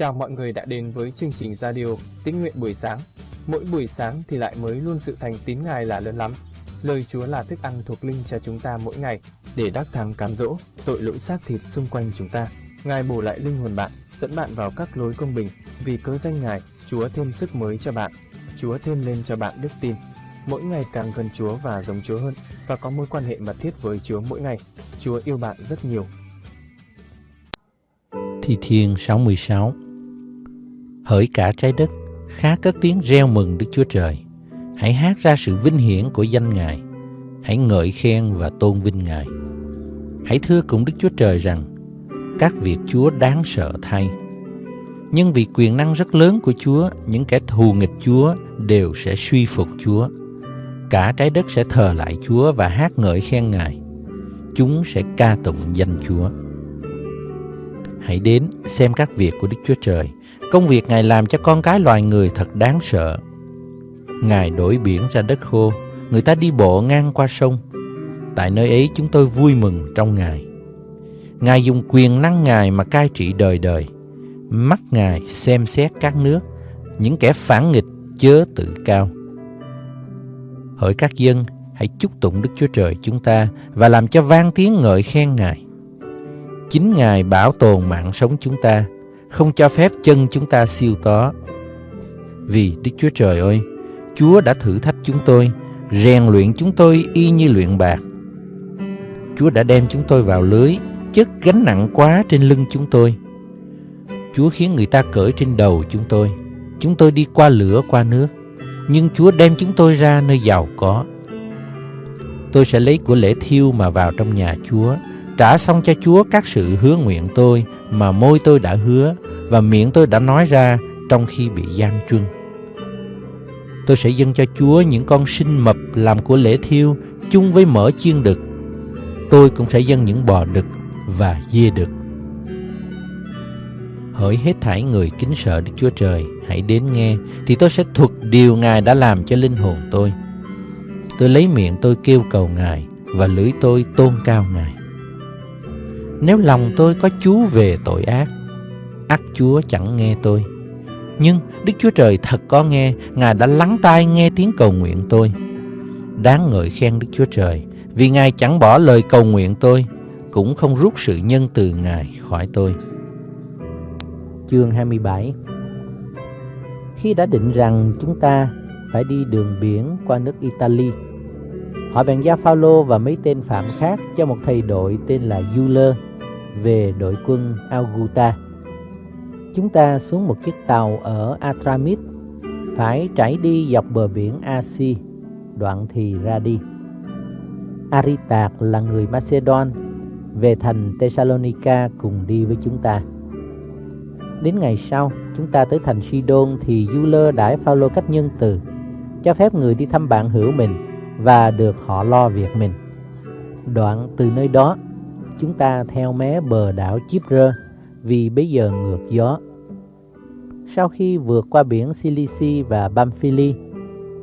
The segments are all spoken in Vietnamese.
Chào mọi người đã đến với chương trình radio Tín nguyện buổi sáng. Mỗi buổi sáng thì lại mới luôn sự thành tín Ngài là lớn lắm. Lời Chúa là thức ăn thuộc linh cho chúng ta mỗi ngày để đắc thắng cám dỗ tội lỗi xác thịt xung quanh chúng ta. Ngài bổ lại linh hồn bạn, dẫn bạn vào các lối công bình. Vì cớ danh Ngài, Chúa thêm sức mới cho bạn. Chúa thêm lên cho bạn đức tin. Mỗi ngày càng gần Chúa và giống Chúa hơn và có mối quan hệ mật thiết với Chúa mỗi ngày. Chúa yêu bạn rất nhiều. Thi Thiên 66 Hỡi cả trái đất, khá cất tiếng reo mừng Đức Chúa Trời. Hãy hát ra sự vinh hiển của danh Ngài. Hãy ngợi khen và tôn vinh Ngài. Hãy thưa cùng Đức Chúa Trời rằng, các việc Chúa đáng sợ thay. Nhưng vì quyền năng rất lớn của Chúa, những kẻ thù nghịch Chúa đều sẽ suy phục Chúa. Cả trái đất sẽ thờ lại Chúa và hát ngợi khen Ngài. Chúng sẽ ca tụng danh Chúa. Hãy đến xem các việc của Đức Chúa Trời. Công việc Ngài làm cho con cái loài người thật đáng sợ. Ngài đổi biển ra đất khô, người ta đi bộ ngang qua sông. Tại nơi ấy chúng tôi vui mừng trong Ngài. Ngài dùng quyền năng Ngài mà cai trị đời đời. Mắt Ngài xem xét các nước, những kẻ phản nghịch chớ tự cao. Hỡi các dân, hãy chúc tụng Đức Chúa Trời chúng ta và làm cho vang tiếng ngợi khen Ngài. Chính Ngài bảo tồn mạng sống chúng ta, không cho phép chân chúng ta siêu tó. Vì Đức Chúa Trời ơi, Chúa đã thử thách chúng tôi, rèn luyện chúng tôi y như luyện bạc. Chúa đã đem chúng tôi vào lưới, chất gánh nặng quá trên lưng chúng tôi. Chúa khiến người ta cởi trên đầu chúng tôi. Chúng tôi đi qua lửa qua nước, nhưng Chúa đem chúng tôi ra nơi giàu có. Tôi sẽ lấy của lễ thiêu mà vào trong nhà Chúa, trả xong cho Chúa các sự hứa nguyện tôi mà môi tôi đã hứa và miệng tôi đã nói ra trong khi bị gian truân. Tôi sẽ dâng cho Chúa những con sinh mập làm của lễ thiêu chung với mỡ chiên đực. Tôi cũng sẽ dâng những bò đực và dê đực. Hỡi hết thảy người kính sợ Đức Chúa Trời, hãy đến nghe, thì tôi sẽ thuật điều Ngài đã làm cho linh hồn tôi. Tôi lấy miệng tôi kêu cầu Ngài, và lưỡi tôi tôn cao Ngài. Nếu lòng tôi có chúa về tội ác, ắt Chúa chẳng nghe tôi. Nhưng Đức Chúa Trời thật có nghe, Ngài đã lắng tai nghe tiếng cầu nguyện tôi. Đáng ngợi khen Đức Chúa Trời, vì Ngài chẳng bỏ lời cầu nguyện tôi, cũng không rút sự nhân từ Ngài khỏi tôi. Chương 27 Khi đã định rằng chúng ta phải đi đường biển qua nước Italy, họ bèn giao Phaolô và mấy tên phạm khác cho một thầy đội tên là Euler về đội quân Augusta. Chúng ta xuống một chiếc tàu ở Atramit, phải trải đi dọc bờ biển Asi, đoạn thì ra đi. Aritạc là người Macedon, về thành Thessalonica cùng đi với chúng ta. Đến ngày sau, chúng ta tới thành Sidon thì Euler đãi Phaolô cách nhân từ, cho phép người đi thăm bạn hữu mình và được họ lo việc mình. Đoạn từ nơi đó, chúng ta theo mé bờ đảo Chipre vì bây giờ ngược gió. Sau khi vượt qua biển Silisi và Bamphili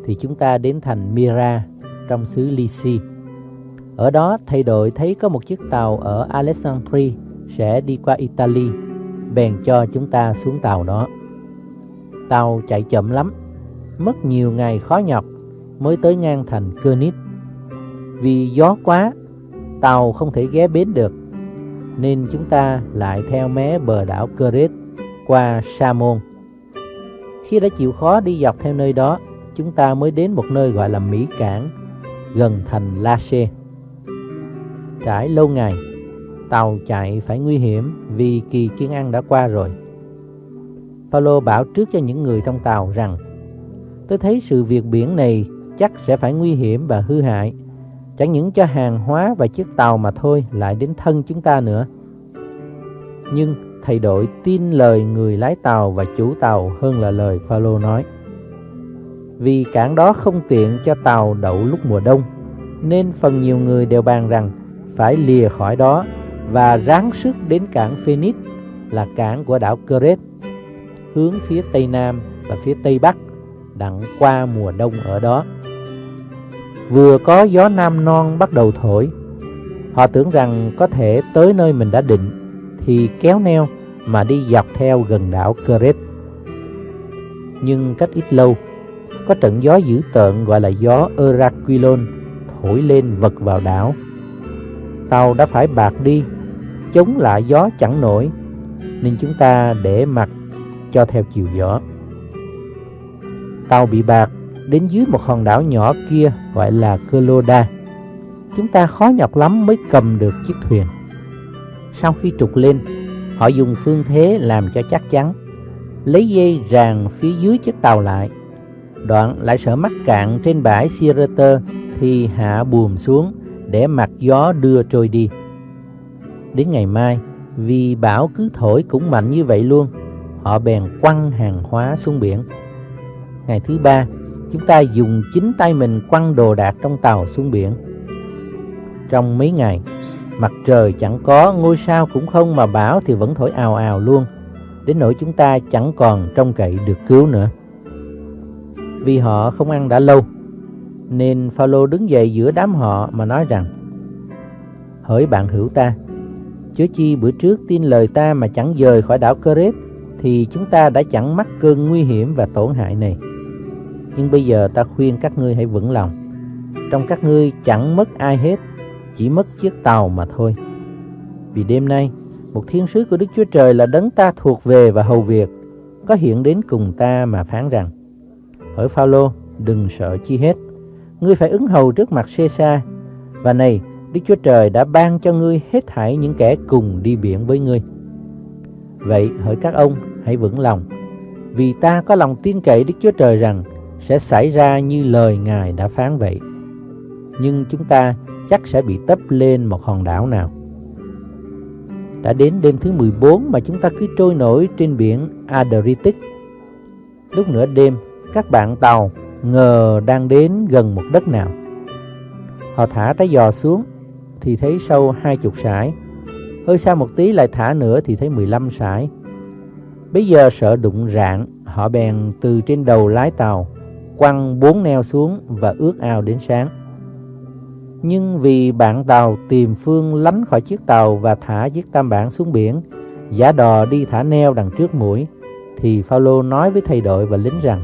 thì chúng ta đến thành Myra trong xứ Lyci. Ở đó, thầy đội thấy có một chiếc tàu ở Alexandria sẽ đi qua Italy, bèn cho chúng ta xuống tàu đó. Tàu chạy chậm lắm, mất nhiều ngày khó nhọc mới tới ngang thành Königs. Vì gió quá, tàu không thể ghé bến được, nên chúng ta lại theo mé bờ đảo Crete qua Sa Môn Khi đã chịu khó đi dọc theo nơi đó, chúng ta mới đến một nơi gọi là Mỹ Cảng, gần thành La Xê. Trải lâu ngày, tàu chạy phải nguy hiểm vì kỳ kiên ăn đã qua rồi. Paulo bảo trước cho những người trong tàu rằng Tôi thấy sự việc biển này chắc sẽ phải nguy hiểm và hư hại. Chẳng những cho hàng hóa và chiếc tàu mà thôi, lại đến thân chúng ta nữa Nhưng thầy đội tin lời người lái tàu và chủ tàu hơn là lời Phaolô nói Vì cảng đó không tiện cho tàu đậu lúc mùa đông, Nên phần nhiều người đều bàn rằng phải lìa khỏi đó và ráng sức đến cảng Phoenix, là cảng của đảo Crete, hướng phía tây nam và phía tây bắc, đặng qua mùa đông ở đó. Vừa có gió nam non bắt đầu thổi, họ tưởng rằng có thể tới nơi mình đã định thì kéo neo mà đi dọc theo gần đảo Crete. Nhưng cách ít lâu, có trận gió dữ tợn gọi là gió Eraquilon thổi lên vật vào đảo. Tàu đã phải bạc đi, chống lại gió chẳng nổi, nên chúng ta để mặt cho theo chiều gió. Tàu bị bạc đến dưới một hòn đảo nhỏ kia gọi là Coloda. Chúng ta khó nhọc lắm mới cầm được chiếc thuyền. Sau khi trục lên, họ dùng phương thế làm cho chắc chắn, lấy dây ràng phía dưới chiếc tàu lại. Đoạn lại sợ mắc cạn trên bãi Sierra, thì hạ buồm xuống để mặt gió đưa trôi đi. Đến ngày mai, vì bão cứ thổi cũng mạnh như vậy luôn, họ bèn quăng hàng hóa xuống biển. Ngày thứ ba, chúng ta dùng chính tay mình quăng đồ đạc trong tàu xuống biển. Trong mấy ngày, mặt trời chẳng có, ngôi sao cũng không mà bão thì vẫn thổi ào ào luôn, đến nỗi chúng ta chẳng còn trông cậy được cứu nữa. Vì họ không ăn đã lâu, nên Phaolô đứng dậy giữa đám họ mà nói rằng: Hỡi bạn hữu ta, chớ chi bữa trước tin lời ta mà chẳng rời khỏi đảo Crete thì chúng ta đã chẳng mắc cơn nguy hiểm và tổn hại này. Nhưng bây giờ ta khuyên các ngươi hãy vững lòng. Trong các ngươi chẳng mất ai hết, chỉ mất chiếc tàu mà thôi. Vì đêm nay, một thiên sứ của Đức Chúa Trời là đấng ta thuộc về và hầu việc, có hiện đến cùng ta mà phán rằng: Hỡi Phaolô, đừng sợ chi hết. Ngươi phải ứng hầu trước mặt Caesar. Và này, Đức Chúa Trời đã ban cho ngươi hết thảy những kẻ cùng đi biển với ngươi. Vậy hỡi các ông, hãy vững lòng, vì ta có lòng tin cậy Đức Chúa Trời rằng sẽ xảy ra như lời Ngài đã phán vậy. Nhưng chúng ta chắc sẽ bị tấp lên một hòn đảo nào. Đã đến đêm thứ 14 mà chúng ta cứ trôi nổi trên biển Adriatic. Lúc nửa đêm, các bạn tàu ngờ đang đến gần một đất nào. Họ thả trái giò xuống thì thấy sâu hai chục sải. Hơi xa một tí lại thả nữa thì thấy 15 sải. Bây giờ sợ đụng rạn, họ bèn từ trên đầu lái tàu quăng bốn neo xuống và ước ao đến sáng. Nhưng vì bạn tàu tìm phương lánh khỏi chiếc tàu và thả chiếc tam bản xuống biển, giả đò đi thả neo đằng trước mũi, thì Phaolô nói với thầy đội và lính rằng: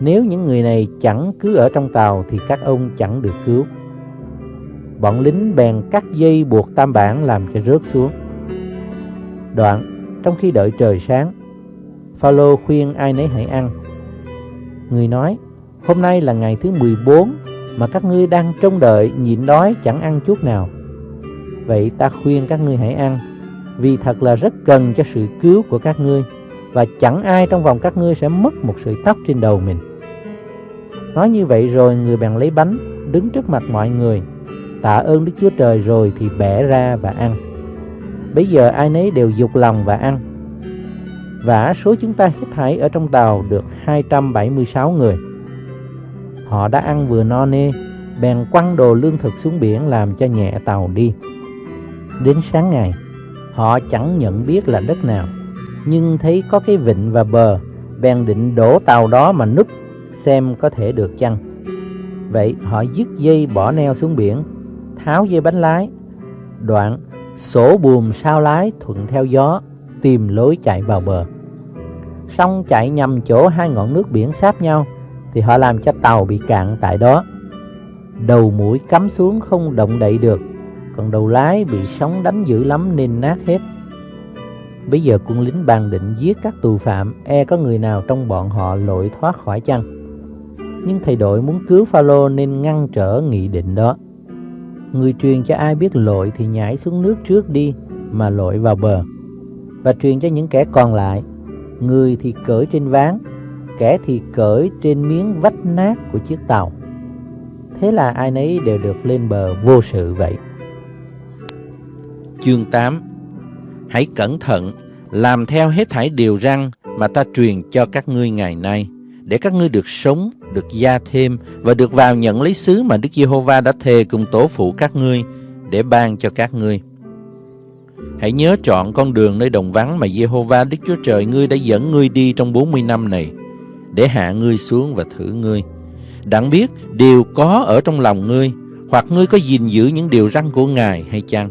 Nếu những người này chẳng cứ ở trong tàu thì các ông chẳng được cứu. Bọn lính bèn cắt dây buộc tam bản làm cho rớt xuống. Đoạn, trong khi đợi trời sáng, Phaolô khuyên ai nấy hãy ăn Người nói, hôm nay là ngày thứ 14 mà các ngươi đang trông đợi nhịn đói chẳng ăn chút nào. Vậy ta khuyên các ngươi hãy ăn, vì thật là rất cần cho sự cứu của các ngươi, và chẳng ai trong vòng các ngươi sẽ mất một sợi tóc trên đầu mình. Nói như vậy rồi người bèn lấy bánh, đứng trước mặt mọi người, tạ ơn Đức Chúa Trời rồi thì bẻ ra và ăn. Bây giờ ai nấy đều dục lòng và ăn và số chúng ta hết thảy ở trong tàu được 276 người. Họ đã ăn vừa no nê, bèn quăng đồ lương thực xuống biển làm cho nhẹ tàu đi. Đến sáng ngày, họ chẳng nhận biết là đất nào, nhưng thấy có cái vịnh và bờ, bèn định đổ tàu đó mà núp, xem có thể được chăng. Vậy họ dứt dây bỏ neo xuống biển, tháo dây bánh lái, đoạn sổ buồm sao lái thuận theo gió tìm lối chạy vào bờ. Xong chạy nhầm chỗ hai ngọn nước biển sáp nhau thì họ làm cho tàu bị cạn tại đó. Đầu mũi cắm xuống không động đậy được, còn đầu lái bị sóng đánh dữ lắm nên nát hết. Bây giờ quân lính bàn định giết các tù phạm, e có người nào trong bọn họ lội thoát khỏi chăng? Nhưng thầy đội muốn cứu Phaolô nên ngăn trở nghị định đó. Người truyền cho ai biết lội thì nhảy xuống nước trước đi mà lội vào bờ và truyền cho những kẻ còn lại người thì cởi trên ván kẻ thì cởi trên miếng vách nát của chiếc tàu. Thế là ai nấy đều được lên bờ vô sự vậy. Chương 8 hãy cẩn thận làm theo hết thảy điều răn mà ta truyền cho các ngươi ngày nay để các ngươi được sống, được gia thêm và được vào nhận lấy xứ mà Đức Giê-hô-va đã thề cùng tổ phụ các ngươi để ban cho các ngươi. Hãy nhớ chọn con đường nơi đồng vắng mà Jehovah Đức Chúa Trời ngươi đã dẫn ngươi đi trong 40 năm này, để hạ ngươi xuống và thử ngươi. Đặng biết điều có ở trong lòng ngươi, hoặc ngươi có gìn giữ những điều răn của Ngài hay chăng?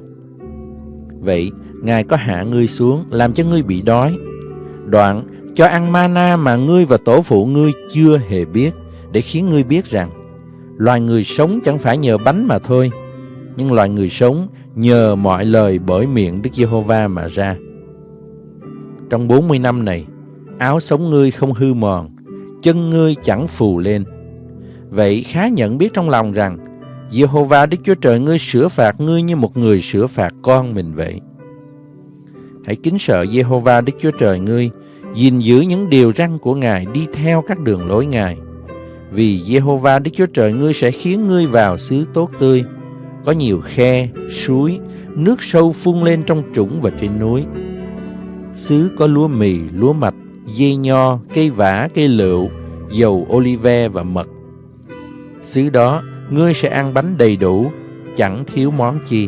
Vậy, Ngài có hạ ngươi xuống, làm cho ngươi bị đói. Đoạn, cho ăn mana mà ngươi và tổ phụ ngươi chưa hề biết, để khiến ngươi biết rằng, loài người sống chẳng phải nhờ bánh mà thôi, nhưng loài người sống nhờ mọi lời bởi miệng Đức Giê-hô-va mà ra. Trong 40 năm này, áo sống ngươi không hư mòn, chân ngươi chẳng phù lên. Vậy khá nhận biết trong lòng rằng, Giê-hô-va Đức Chúa Trời ngươi sửa phạt ngươi như một người sửa phạt con mình vậy. Hãy kính sợ Giê-hô-va Đức Chúa Trời ngươi, gìn giữ những điều răn của Ngài đi theo các đường lối Ngài. Vì Giê-hô-va Đức Chúa Trời ngươi sẽ khiến ngươi vào xứ tốt tươi, có nhiều khe, suối, nước sâu phun lên trong trũng và trên núi. Xứ có lúa mì, lúa mạch, dây nho, cây vả, cây lựu, dầu olive và mật. Xứ đó, ngươi sẽ ăn bánh đầy đủ, chẳng thiếu món chi.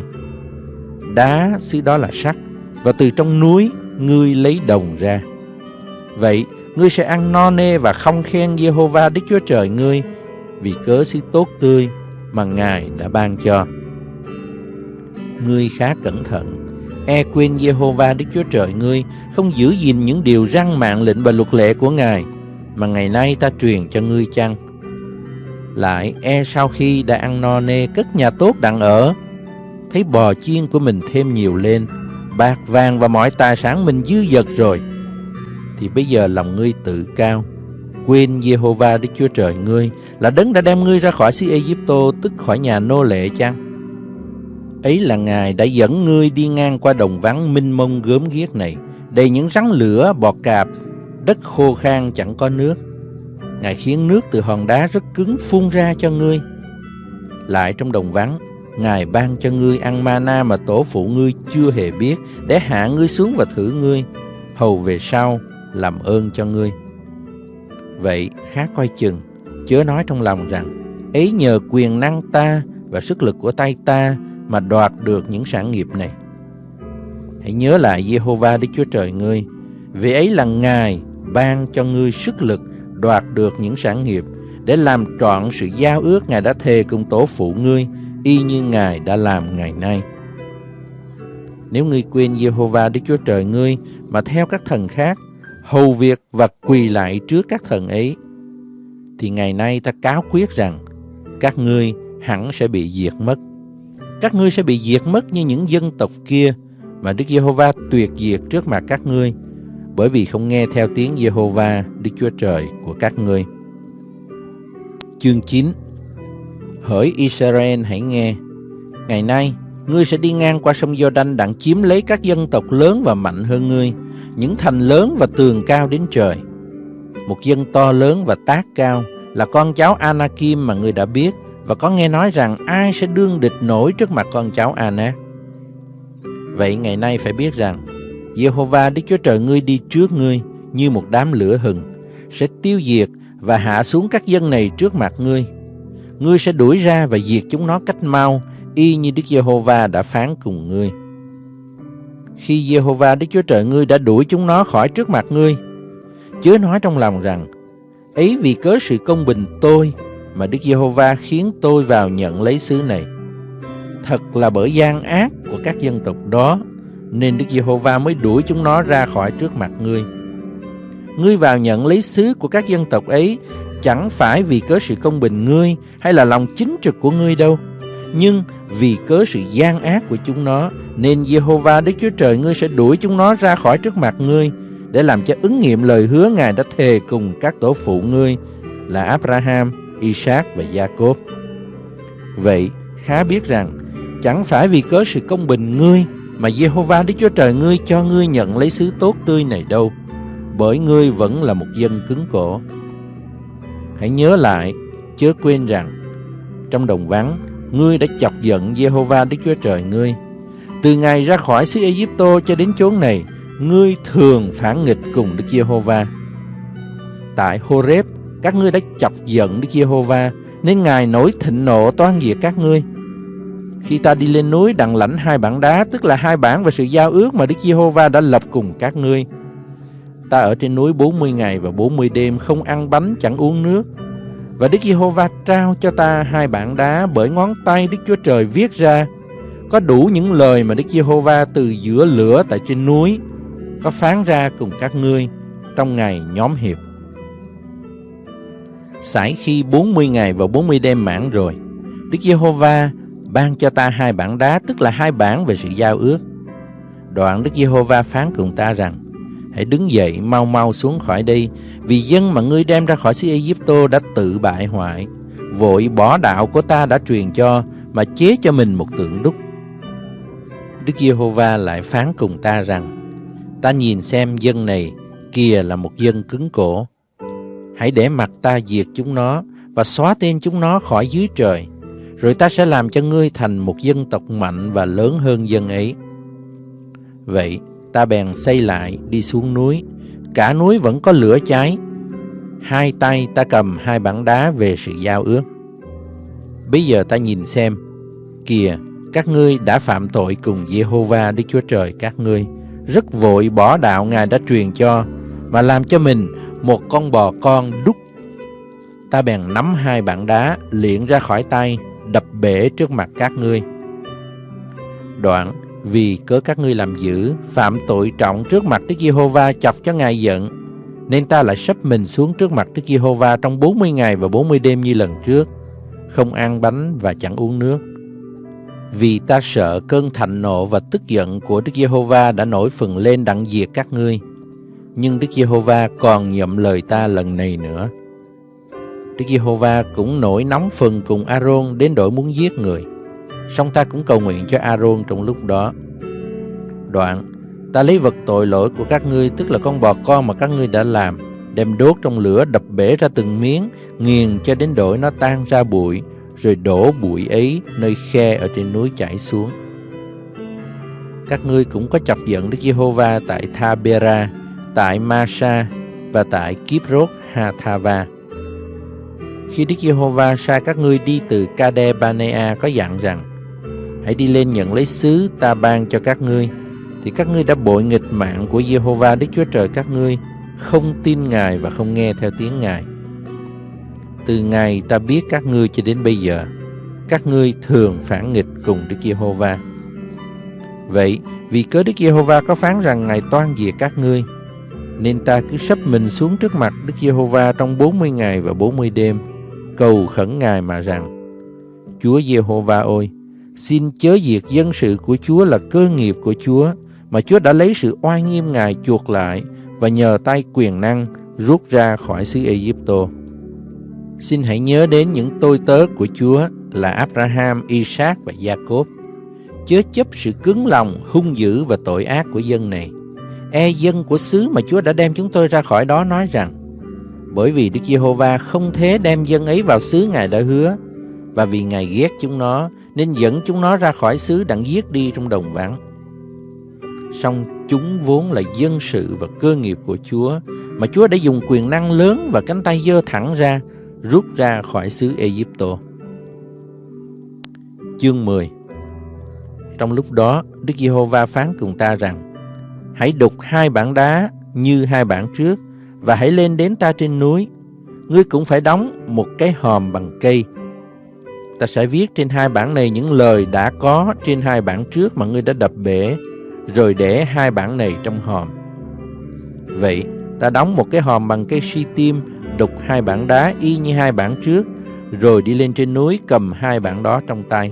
Đá xứ đó là sắt, và từ trong núi ngươi lấy đồng ra. Vậy, ngươi sẽ ăn no nê và không khen Giê-hô-va Đức Chúa Trời ngươi vì cớ xứ tốt tươi mà Ngài đã ban cho. Ngươi khá cẩn thận, e quên Jehovah Đức Chúa Trời ngươi, không giữ gìn những điều răn mạng lệnh và luật lệ của Ngài, mà ngày nay ta truyền cho ngươi chăng? Lại e sau khi đã ăn no nê cất nhà tốt đặng ở, thấy bò chiên của mình thêm nhiều lên, bạc vàng và mọi tài sản mình dư dật rồi, thì bây giờ lòng ngươi tự cao, quên Jehovah Đức Chúa Trời ngươi là đấng đã đem ngươi ra khỏi xứ Ai Cập tô tức khỏi nhà nô lệ chăng? Ấy là Ngài đã dẫn ngươi đi ngang qua đồng vắng minh mông gớm ghiếc này, đầy những rắn lửa, bọt cạp, đất khô khan chẳng có nước. Ngài khiến nước từ hòn đá rất cứng phun ra cho ngươi. Lại trong đồng vắng, Ngài ban cho ngươi ăn mana mà tổ phụ ngươi chưa hề biết, để hạ ngươi xuống và thử ngươi, hầu về sau làm ơn cho ngươi. Vậy khá coi chừng, chớ nói trong lòng rằng, ấy nhờ quyền năng ta và sức lực của tay ta mà đoạt được những sản nghiệp này. Hãy nhớ lại Jehovah Đức Chúa Trời ngươi, vì ấy là Ngài ban cho ngươi sức lực đoạt được những sản nghiệp để làm trọn sự giao ước Ngài đã thề cùng tổ phụ ngươi, y như Ngài đã làm ngày nay. Nếu ngươi quên Jehovah Đức Chúa Trời ngươi mà theo các thần khác, hầu việc và quỳ lại trước các thần ấy, thì ngày nay ta cáo quyết rằng các ngươi hẳn sẽ bị diệt mất các ngươi sẽ bị diệt mất như những dân tộc kia mà Đức Giê-hô-va tuyệt diệt trước mặt các ngươi, bởi vì không nghe theo tiếng Giê-hô-va, Đức Chúa Trời của các ngươi. Chương 9 Hỡi Israel hãy nghe, ngày nay ngươi sẽ đi ngang qua sông Giô-đanh đặng chiếm lấy các dân tộc lớn và mạnh hơn ngươi, những thành lớn và tường cao đến trời. Một dân to lớn và tác cao là con cháu Anakim mà ngươi đã biết, và có nghe nói rằng ai sẽ đương địch nổi trước mặt con cháu Anna Vậy ngày nay phải biết rằng Jehovah Đức Chúa Trời ngươi đi trước ngươi như một đám lửa hừng sẽ tiêu diệt và hạ xuống các dân này trước mặt ngươi. Ngươi sẽ đuổi ra và diệt chúng nó cách mau y như Đức Giê-hô-va đã phán cùng ngươi. Khi Giê-hô-va Đức Chúa Trời ngươi đã đuổi chúng nó khỏi trước mặt ngươi, chớ nói trong lòng rằng ấy vì cớ sự công bình tôi mà Đức Giê-hô-va khiến tôi vào nhận lấy xứ này. Thật là bởi gian ác của các dân tộc đó, nên Đức Giê-hô-va mới đuổi chúng nó ra khỏi trước mặt ngươi. Ngươi vào nhận lấy xứ của các dân tộc ấy chẳng phải vì cớ sự công bình ngươi hay là lòng chính trực của ngươi đâu, nhưng vì cớ sự gian ác của chúng nó, nên Giê-hô-va Đức Chúa Trời ngươi sẽ đuổi chúng nó ra khỏi trước mặt ngươi, để làm cho ứng nghiệm lời hứa Ngài đã thề cùng các tổ phụ ngươi là Abraham, Isaac và Jacob. Vậy, khá biết rằng, chẳng phải vì cớ sự công bình ngươi mà Jehovah Đức Chúa Trời ngươi cho ngươi nhận lấy xứ tốt tươi này đâu, bởi ngươi vẫn là một dân cứng cổ. Hãy nhớ lại, chớ quên rằng, trong đồng vắng, ngươi đã chọc giận Jehovah Đức Chúa Trời ngươi. Từ ngày ra khỏi xứ Egypto cho đến chốn này, ngươi thường phản nghịch cùng Đức Giê-hô-va. Tại Horeb, các ngươi đã chọc giận Đức Giê-hô-va nên Ngài nổi thịnh nộ toan diệt các ngươi. Khi ta đi lên núi đặng lãnh hai bản đá, tức là hai bản về sự giao ước mà Đức Giê-hô-va đã lập cùng các ngươi. Ta ở trên núi 40 ngày và 40 đêm không ăn bánh chẳng uống nước. Và Đức Giê-hô-va trao cho ta hai bản đá bởi ngón tay Đức Chúa Trời viết ra. có đủ những lời mà Đức Giê-hô-va từ giữa lửa tại trên núi có phán ra cùng các ngươi trong ngày nhóm hiệp. Sải khi 40 ngày và 40 đêm mãn rồi, Đức Giê-hô-va ban cho ta hai bản đá, tức là hai bản về sự giao ước. Đoạn Đức Giê-hô-va phán cùng ta rằng, hãy đứng dậy mau mau xuống khỏi đây, vì dân mà ngươi đem ra khỏi xứ Ai-cập đã tự bại hoại, vội bỏ đạo của ta đã truyền cho mà chế cho mình một tượng đúc. Đức Giê-hô-va lại phán cùng ta rằng, ta nhìn xem dân này kìa là một dân cứng cổ. Hãy để mặt ta diệt chúng nó và xóa tên chúng nó khỏi dưới trời, rồi ta sẽ làm cho ngươi thành một dân tộc mạnh và lớn hơn dân ấy. Vậy, ta bèn xây lại đi xuống núi, cả núi vẫn có lửa cháy. Hai tay ta cầm hai bản đá về sự giao ước. Bây giờ ta nhìn xem, kìa, các ngươi đã phạm tội cùng Jehovah Đức Chúa Trời các ngươi, rất vội bỏ đạo Ngài đã truyền cho, mà làm cho mình một con bò con đúc. Ta bèn nắm hai bảng đá, liệng ra khỏi tay, đập bể trước mặt các ngươi. Đoạn, vì cớ các ngươi làm dữ, phạm tội trọng trước mặt Đức Giê-hô-va chọc cho Ngài giận, nên ta lại sắp mình xuống trước mặt Đức Giê-hô-va trong 40 ngày và 40 đêm như lần trước, không ăn bánh và chẳng uống nước. Vì ta sợ cơn thạnh nộ và tức giận của Đức Giê-hô-va đã nổi phần lên đặng diệt các ngươi. Nhưng Đức Giê-hô-va còn nhậm lời ta lần này nữa. Đức Giê-hô-va cũng nổi nóng phần cùng A-rôn đến đổi muốn giết người. Song ta cũng cầu nguyện cho A-rôn trong lúc đó. Đoạn, ta lấy vật tội lỗi của các ngươi, tức là con bò con mà các ngươi đã làm, đem đốt trong lửa đập bể ra từng miếng, nghiền cho đến đổi nó tan ra bụi, rồi đổ bụi ấy nơi khe ở trên núi chảy xuống. Các ngươi cũng có chọc giận Đức Giê-hô-va tại Tha-bera, tại Ma-sa và tại Kiprot Hathava. Khi Đức Giê-hô-va sai các ngươi đi từ Kade-banea có dặn rằng, Hãy đi lên nhận lấy xứ ta ban cho các ngươi. Thì các ngươi đã bội nghịch mạng của Giê-hô-va, Đức Chúa Trời các ngươi, Không tin Ngài và không nghe theo tiếng Ngài. Từ ngày ta biết các ngươi cho đến bây giờ, Các ngươi thường phản nghịch cùng Đức Giê-hô-va. Vậy vì cớ Đức Giê-hô-va có phán rằng Ngài toan diệt các ngươi nên ta cứ sắp mình xuống trước mặt Đức Giê-hô-va trong 40 ngày và 40 đêm cầu khẩn Ngài mà rằng Chúa Giê-hô-va ơi, xin chớ diệt dân sự của Chúa là cơ nghiệp của Chúa mà Chúa đã lấy sự oai nghiêm Ngài chuộc lại và nhờ tay quyền năng rút ra khỏi xứ Ai-cập. Xin hãy nhớ đến những tôi tớ của Chúa là Abraham, Isaac và Jacob. Chớ chấp sự cứng lòng, hung dữ và tội ác của dân này. E dân của xứ mà Chúa đã đem chúng tôi ra khỏi đó nói rằng bởi vì Đức Giê-hô-va không thế đem dân ấy vào xứ Ngài đã hứa và vì Ngài ghét chúng nó nên dẫn chúng nó ra khỏi xứ đặng giết đi trong đồng vắng. Song chúng vốn là dân sự và cơ nghiệp của Chúa mà Chúa đã dùng quyền năng lớn và cánh tay giơ thẳng ra rút ra khỏi xứ Ai-cập. Chương 10 Trong lúc đó, Đức Giê-hô-va phán cùng ta rằng Hãy đục hai bản đá như hai bản trước và hãy lên đến ta trên núi. Ngươi cũng phải đóng một cái hòm bằng cây. Ta sẽ viết trên hai bản này những lời đã có trên hai bản trước mà ngươi đã đập bể, rồi để hai bản này trong hòm. Vậy, ta đóng một cái hòm bằng cây si tim, đục hai bản đá y như hai bản trước, rồi đi lên trên núi cầm hai bản đó trong tay.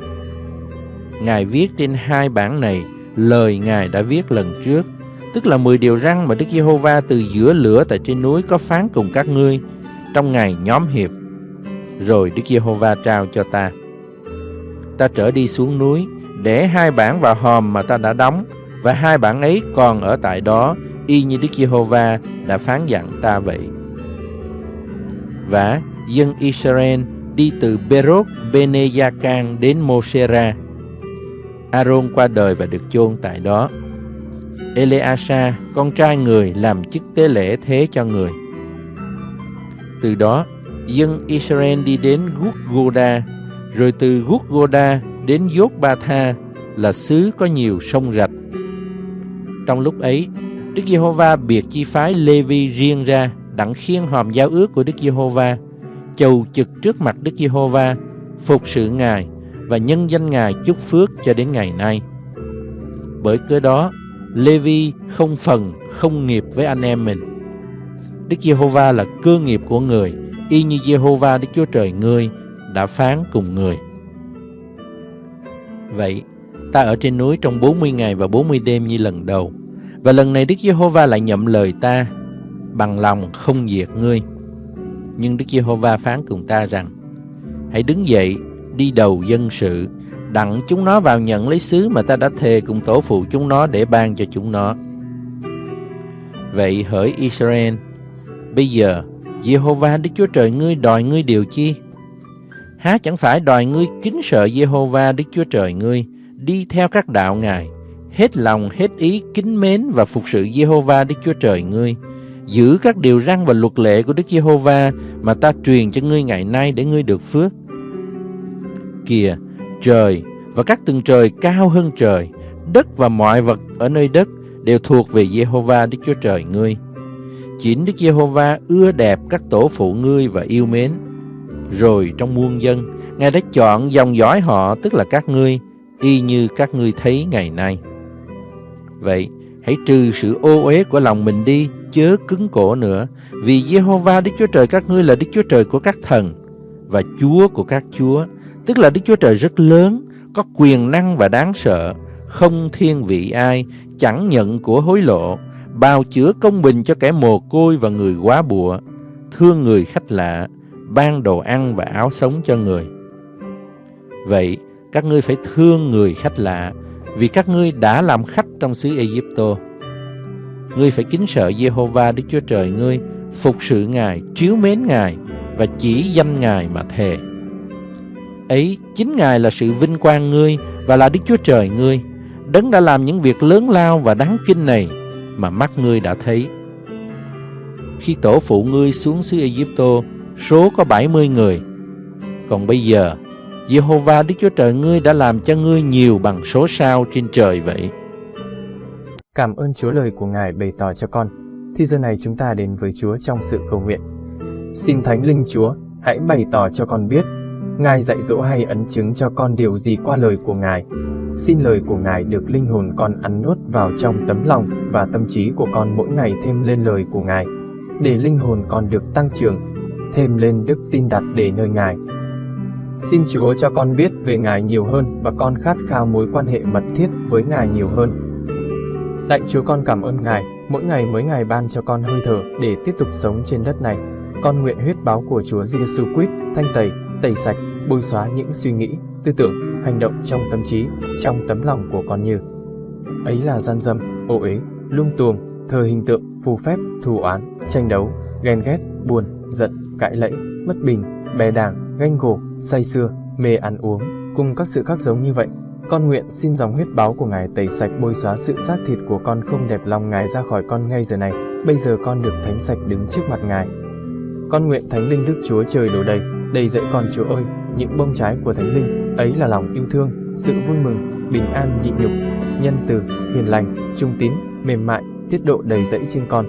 Ngài viết trên hai bản này lời Ngài đã viết lần trước tức là 10 điều răn mà Đức Giê-hô-va từ giữa lửa tại trên núi có phán cùng các ngươi trong ngày nhóm hiệp. Rồi Đức Giê-hô-va trao cho ta. Ta trở đi xuống núi, để hai bản vào hòm mà ta đã đóng, và hai bản ấy còn ở tại đó, y như Đức Giê-hô-va đã phán dặn ta vậy. Và dân Israel đi từ Berot Beneyakan đến Mosera. Aaron qua đời và được chôn tại đó. Eleasa, con trai người, làm chức tế lễ thế cho người. Từ đó, dân Israel đi đến Gutgoda, rồi từ Gutgoda đến Yotbatha là xứ có nhiều sông rạch. Trong lúc ấy, Đức Giê-hô-va biệt chi phái Lê-vi riêng ra, đặng khiên hòm giao ước của Đức Giê-hô-va, chầu trực trước mặt Đức Giê-hô-va, phục sự Ngài và nhân danh Ngài chúc phước cho đến ngày nay. Bởi cớ đó, Levi không phần, không nghiệp với anh em mình. Đức Giê-hô-va là cơ nghiệp của người, y như Giê-hô-va Đức Chúa Trời ngươi đã phán cùng người. Vậy, ta ở trên núi trong 40 ngày và 40 đêm như lần đầu. Và lần này Đức Giê-hô-va lại nhậm lời ta, bằng lòng không diệt ngươi. Nhưng Đức Giê-hô-va phán cùng ta rằng, hãy đứng dậy, đi đầu dân sự, đặng chúng nó vào nhận lấy xứ mà ta đã thề cùng tổ phụ chúng nó để ban cho chúng nó. Vậy hỡi Israel, bây giờ Jehovah Đức Chúa Trời ngươi đòi ngươi điều chi? Há chẳng phải đòi ngươi kính sợ Jehovah Đức Chúa Trời ngươi, đi theo các đạo Ngài, hết lòng hết ý kính mến và phục sự Jehovah Đức Chúa Trời ngươi, giữ các điều răn và luật lệ của Đức Giê-hô-va mà ta truyền cho ngươi ngày nay để ngươi được phước. Kìa, trời và các tầng trời cao hơn trời, đất và mọi vật ở nơi đất đều thuộc về Jehovah Đức Chúa Trời ngươi. Chính Đức Giê-hô-va ưa đẹp các tổ phụ ngươi và yêu mến. Rồi trong muôn dân, Ngài đã chọn dòng dõi họ tức là các ngươi, y như các ngươi thấy ngày nay. Vậy, hãy trừ sự ô uế của lòng mình đi, chớ cứng cổ nữa, vì Giê-hô-va Đức Chúa Trời các ngươi là Đức Chúa Trời của các thần và Chúa của các chúa, tức là Đức Chúa Trời rất lớn, có quyền năng và đáng sợ, không thiên vị ai, chẳng nhận của hối lộ, bào chữa công bình cho kẻ mồ côi và người quá bụa, thương người khách lạ, ban đồ ăn và áo sống cho người. Vậy, các ngươi phải thương người khách lạ, vì các ngươi đã làm khách trong xứ Egypto. Ngươi phải kính sợ Jehovah Đức Chúa Trời ngươi, phục sự Ngài, chiếu mến Ngài và chỉ danh Ngài mà thề. Ấy chính Ngài là sự vinh quang ngươi và là Đức Chúa Trời ngươi, đấng đã làm những việc lớn lao và đáng kinh này mà mắt ngươi đã thấy. Khi tổ phụ ngươi xuống xứ Egypto, số có 70 người. Còn bây giờ, Jehovah Đức Chúa Trời ngươi đã làm cho ngươi nhiều bằng số sao trên trời vậy. Cảm ơn Chúa lời của Ngài bày tỏ cho con. Thì giờ này chúng ta đến với Chúa trong sự cầu nguyện. Xin Thánh Linh Chúa, hãy bày tỏ cho con biết, Ngài dạy dỗ hay ấn chứng cho con điều gì qua lời của Ngài. Xin lời của Ngài được linh hồn con ăn nuốt vào trong tấm lòng và tâm trí của con mỗi ngày thêm lên lời của Ngài, để linh hồn con được tăng trưởng, thêm lên đức tin đặt để nơi Ngài. Xin Chúa cho con biết về Ngài nhiều hơn và con khát khao mối quan hệ mật thiết với Ngài nhiều hơn. Lạy Chúa con cảm ơn Ngài, mỗi ngày mới Ngài ban cho con hơi thở để tiếp tục sống trên đất này. Con nguyện huyết báo của Chúa Giêsu Christ thanh tẩy, tẩy sạch, bôi xóa những suy nghĩ, tư tưởng, hành động trong tâm trí, trong tấm lòng của con như ấy là gian dâm, ô uế, lung tuồng, thờ hình tượng, phù phép, thù oán, tranh đấu, ghen ghét, buồn, giận, cãi lẫy, bất bình, bè đảng, ganh gổ, say sưa, mê ăn uống, cùng các sự khác giống như vậy. Con nguyện xin dòng huyết báo của Ngài tẩy sạch bôi xóa sự xác thịt của con không đẹp lòng Ngài ra khỏi con ngay giờ này. Bây giờ con được thánh sạch đứng trước mặt Ngài. Con nguyện Thánh Linh Đức Chúa trời đổ đầy, đầy dẫy con Chúa ơi, những bông trái của Thánh Linh, ấy là lòng yêu thương, sự vui mừng, bình an nhịn nhục, nhân từ, hiền lành, trung tín, mềm mại, tiết độ đầy dẫy trên con.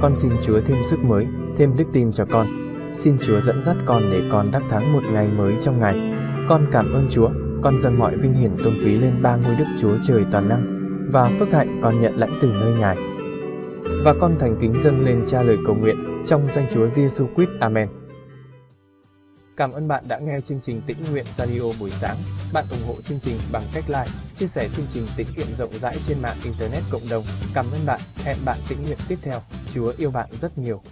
Con xin Chúa thêm sức mới, thêm đức tin cho con. Xin Chúa dẫn dắt con để con đắc thắng một ngày mới trong ngày. Con cảm ơn Chúa, con dâng mọi vinh hiển tôn quý lên ba ngôi Đức Chúa trời toàn năng, và phước hạnh con nhận lãnh từ nơi Ngài. Và con thành kính dâng lên cha lời cầu nguyện trong danh Chúa Giêsu Christ. Amen. Cảm ơn bạn đã nghe chương trình Tĩnh Nguyện Radio buổi sáng. Bạn ủng hộ chương trình bằng cách like, chia sẻ chương trình tĩnh nguyện rộng rãi trên mạng Internet cộng đồng. Cảm ơn bạn. Hẹn bạn tĩnh nguyện tiếp theo. Chúa yêu bạn rất nhiều.